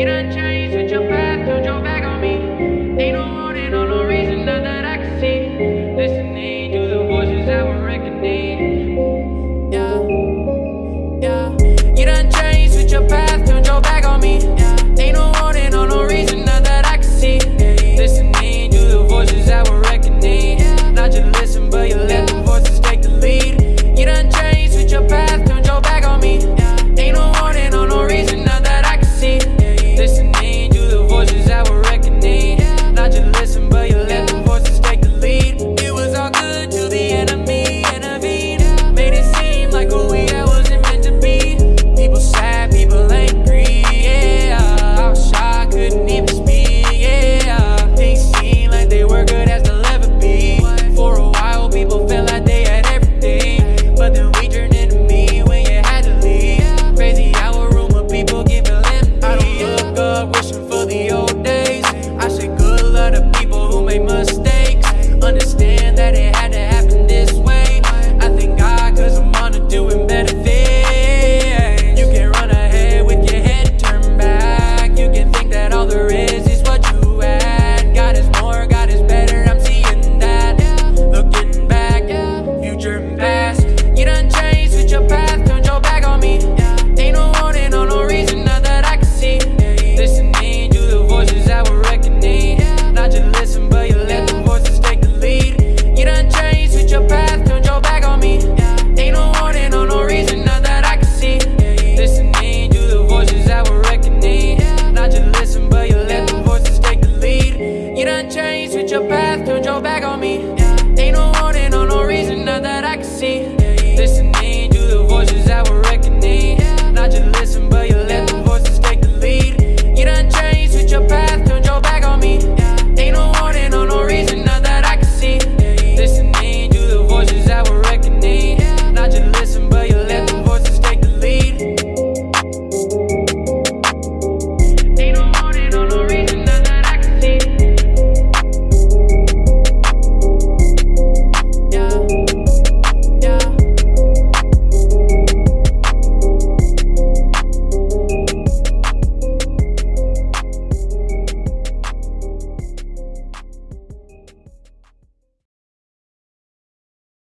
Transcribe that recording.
Get changed with your path don't back on me. Ain't no Yeah.